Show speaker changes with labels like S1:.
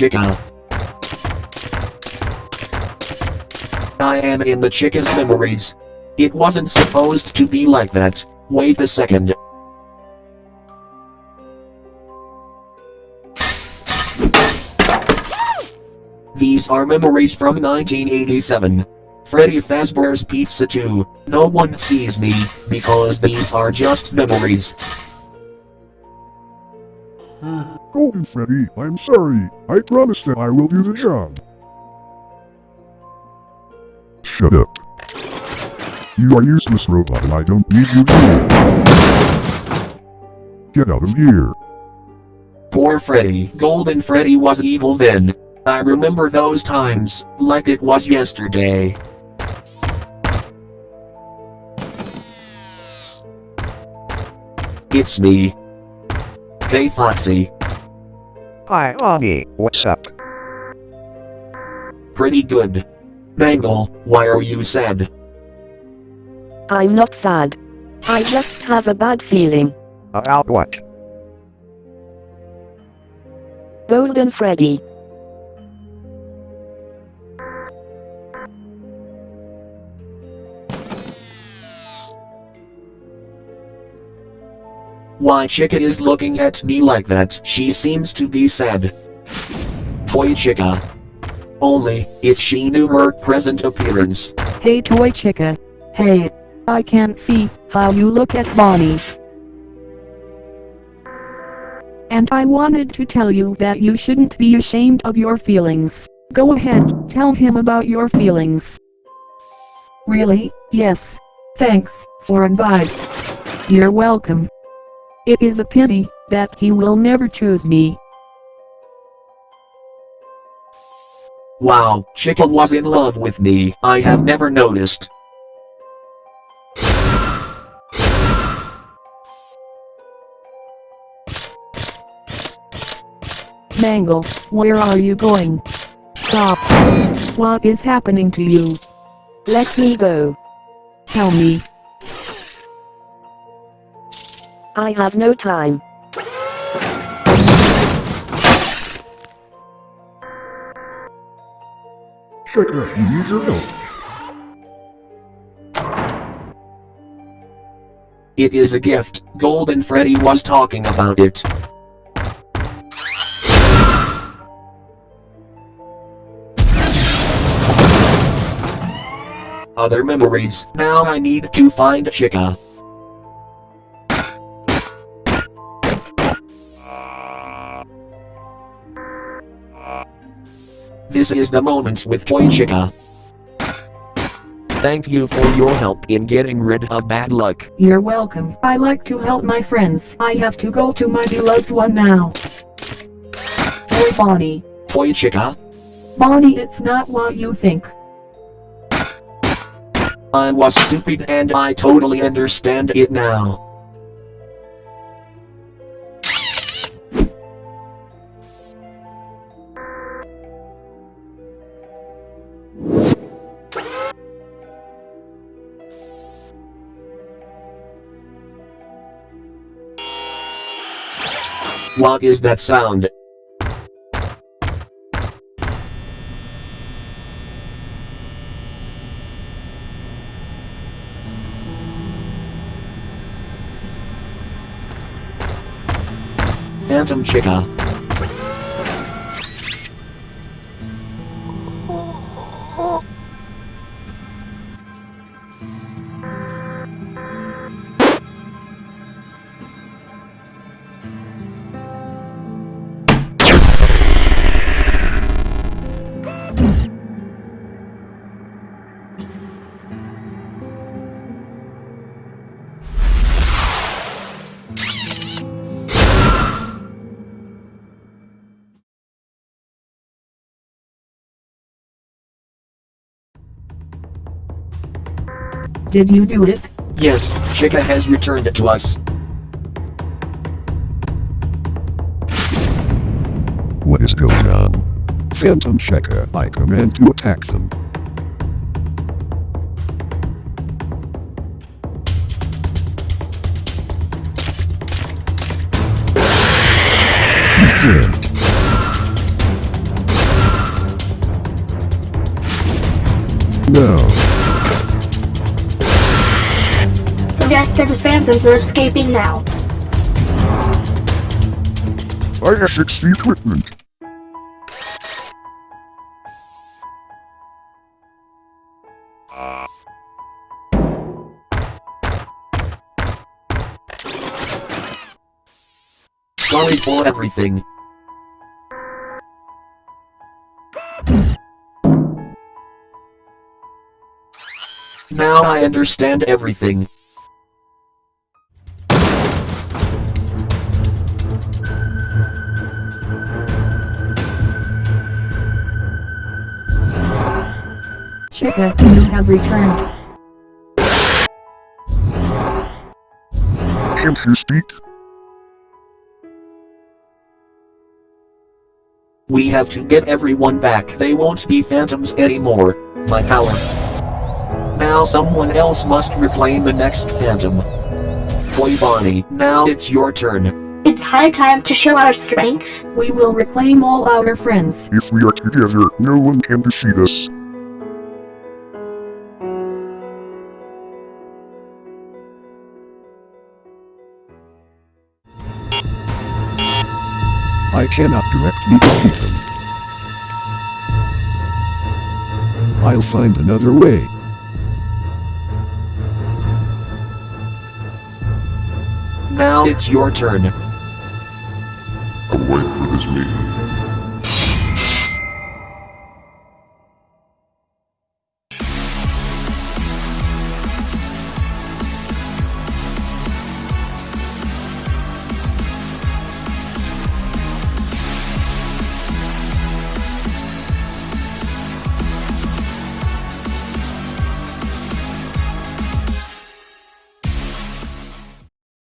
S1: Chica. I am in the Chica's memories. It wasn't supposed to be like that. Wait a second. These are memories from 1987. Freddy Fazbear's Pizza 2. No one sees me, because these are just memories.
S2: Golden oh, Freddy, I'm sorry. I promise that I will do the job. Shut up. You are useless robot and I don't need you here. Get out of here.
S1: Poor Freddy. Golden Freddy was evil then. I remember those times, like it was yesterday. It's me. Hey Foxy.
S3: Hi, Augie. What's up?
S1: Pretty good. Mangle, why are you sad?
S4: I'm not sad. I just have a bad feeling.
S3: About what?
S4: Golden Freddy.
S1: Why Chica is looking at me like that? She seems to be sad. Toy Chica. Only, if she knew her present appearance.
S5: Hey toy chica. Hey. I can't see how you look at Bonnie. And I wanted to tell you that you shouldn't be ashamed of your feelings. Go ahead, tell him about your feelings. Really? Yes. Thanks for advice. You're welcome. It is a pity that he will never choose me.
S1: Wow, Chica was in love with me. I have never noticed.
S5: Mangle, where are you going? Stop. What is happening to you?
S4: Let me go.
S5: Tell me.
S4: I have no time.
S2: Shut up, you.
S1: It is a gift. Golden Freddy was talking about it. Other memories. Now I need to find Chica. This is the moment with Toy Chica. Thank you for your help in getting rid of bad luck.
S5: You're welcome. I like to help my friends. I have to go to my beloved one now. Toy Bonnie.
S1: Toy Chica,
S5: Bonnie it's not what you think.
S1: I was stupid and I totally understand it now. What is that sound? Phantom Chica.
S5: Did you do it?
S1: Yes, Chica has returned it to us.
S2: What is going on? Phantom Chica, I command to attack them. No.
S6: The rest of the phantoms are escaping now.
S2: I have fixed the equipment.
S1: Sorry for everything. Now I understand everything.
S5: Chica, you have returned.
S2: Can't you speak?
S1: We have to get everyone back. They won't be phantoms anymore. My power. Now someone else must reclaim the next phantom. Toy Bonnie, now it's your turn.
S6: It's high time to show our strength.
S5: We will reclaim all our friends.
S2: If we are together, no one can defeat us. I cannot directly defeat them. I'll find another way.
S1: Now it's your turn.
S7: I'll wait for this meeting.